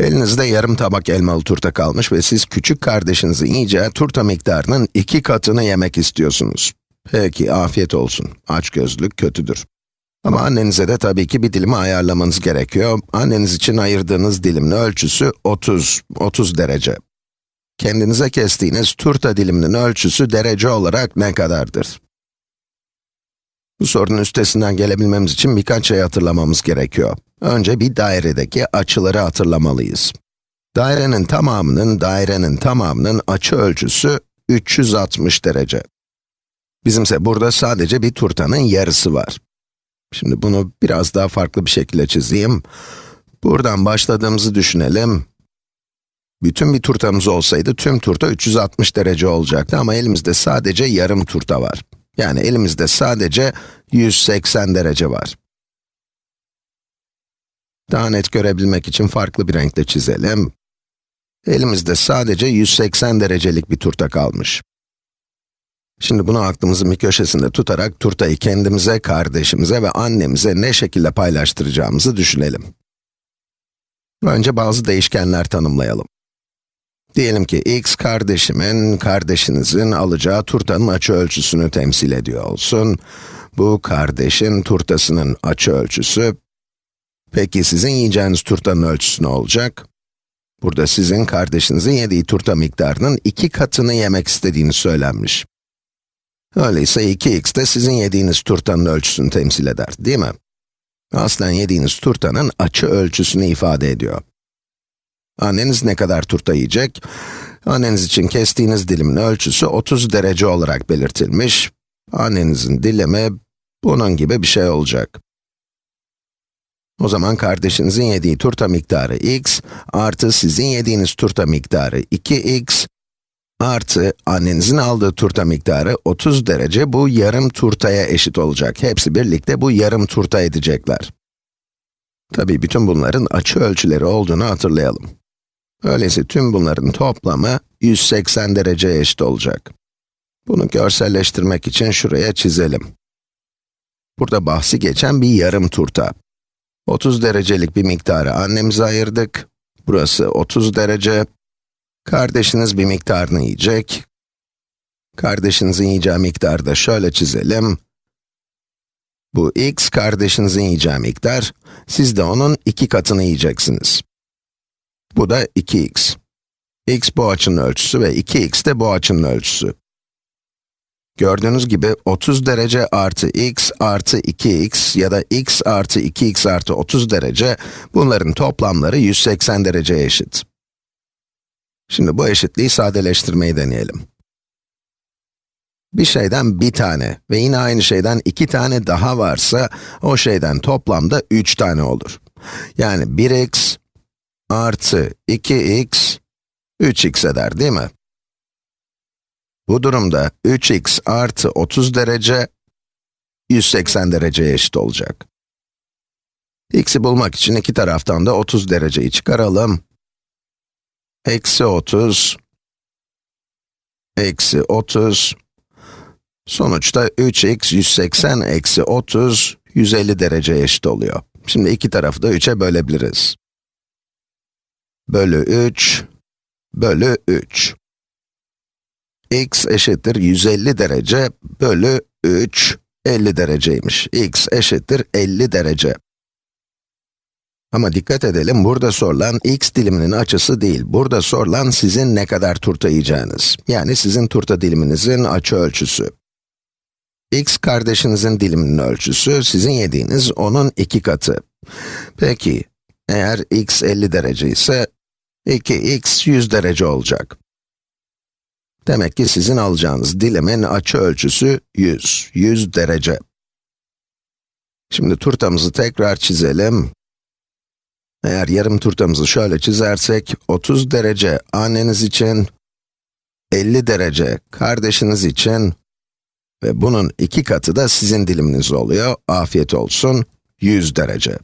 Elinizde yarım tabak elmalı turta kalmış ve siz küçük kardeşinizin yiyeceği turta miktarının iki katını yemek istiyorsunuz. Peki, afiyet olsun. Açgözlük kötüdür. Ama annenize de tabii ki bir dilimi ayarlamanız gerekiyor. Anneniz için ayırdığınız dilimin ölçüsü 30, 30 derece. Kendinize kestiğiniz turta diliminin ölçüsü derece olarak ne kadardır? Bu sorunun üstesinden gelebilmemiz için birkaç şey hatırlamamız gerekiyor. Önce bir dairedeki açıları hatırlamalıyız. Dairenin tamamının, dairenin tamamının açı ölçüsü 360 derece. Bizimse burada sadece bir turtanın yarısı var. Şimdi bunu biraz daha farklı bir şekilde çizeyim. Buradan başladığımızı düşünelim. Bütün bir turtamız olsaydı tüm turta 360 derece olacaktı ama elimizde sadece yarım turta var. Yani elimizde sadece 180 derece var. Daha net görebilmek için farklı bir renkle çizelim. Elimizde sadece 180 derecelik bir turta kalmış. Şimdi bunu aklımızın bir köşesinde tutarak turtayı kendimize, kardeşimize ve annemize ne şekilde paylaştıracağımızı düşünelim. Önce bazı değişkenler tanımlayalım. Diyelim ki x kardeşimin, kardeşinizin alacağı turtanın açı ölçüsünü temsil ediyor olsun. Bu kardeşin turtasının açı ölçüsü. Peki sizin yiyeceğiniz turtanın ölçüsü ne olacak? Burada sizin kardeşinizin yediği turta miktarının iki katını yemek istediğini söylenmiş. Öyleyse 2x de sizin yediğiniz turtanın ölçüsünü temsil eder, değil mi? Aslen yediğiniz turtanın açı ölçüsünü ifade ediyor. Anneniz ne kadar turta yiyecek? Anneniz için kestiğiniz dilimin ölçüsü 30 derece olarak belirtilmiş. Annenizin dilimi bunun gibi bir şey olacak. O zaman kardeşinizin yediği turta miktarı x, artı sizin yediğiniz turta miktarı 2x, artı annenizin aldığı turta miktarı 30 derece bu yarım turtaya eşit olacak. Hepsi birlikte bu yarım turta edecekler. Tabii bütün bunların açı ölçüleri olduğunu hatırlayalım. Öyleyse tüm bunların toplamı 180 dereceye eşit olacak. Bunu görselleştirmek için şuraya çizelim. Burada bahsi geçen bir yarım turta. 30 derecelik bir miktarı annemize ayırdık. Burası 30 derece. Kardeşiniz bir miktarını yiyecek. Kardeşinizin yiyeceği miktarı da şöyle çizelim. Bu x kardeşinizin yiyeceği miktar, siz de onun iki katını yiyeceksiniz. Bu da 2x. x bu açının ölçüsü ve 2x de bu açının ölçüsü. Gördüğünüz gibi 30 derece artı x artı 2x ya da x artı 2x artı 30 derece, bunların toplamları 180 dereceye eşit. Şimdi bu eşitliği sadeleştirmeyi deneyelim. Bir şeyden bir tane ve yine aynı şeyden iki tane daha varsa, o şeyden toplamda 3 tane olur. Yani 1x artı 2x, 3x eder değil mi? Bu durumda 3x artı 30 derece, 180 dereceye eşit olacak. x'i bulmak için iki taraftan da 30 dereceyi çıkaralım. Eksi 30, eksi 30, sonuçta 3x 180 eksi 30, 150 dereceye eşit oluyor. Şimdi iki tarafı da 3'e bölebiliriz bölü 3 bölü 3. x eşittir 150 derece bölü 3, 50 dereceymiş. x eşittir 50 derece. Ama dikkat edelim, burada sorulan x diliminin açısı değil. Burada sorulan sizin ne kadar turta yiyeceğiniz. Yani sizin turta diliminizin açı ölçüsü. x kardeşinizin diliminin ölçüsü, sizin yediğiniz onun iki katı. Peki, eğer x 50 derece ise 2x 100 derece olacak. Demek ki sizin alacağınız dilimin açı ölçüsü 100, 100 derece. Şimdi turtamızı tekrar çizelim. Eğer yarım turtamızı şöyle çizersek, 30 derece anneniz için, 50 derece kardeşiniz için ve bunun iki katı da sizin diliminiz oluyor. Afiyet olsun, 100 derece.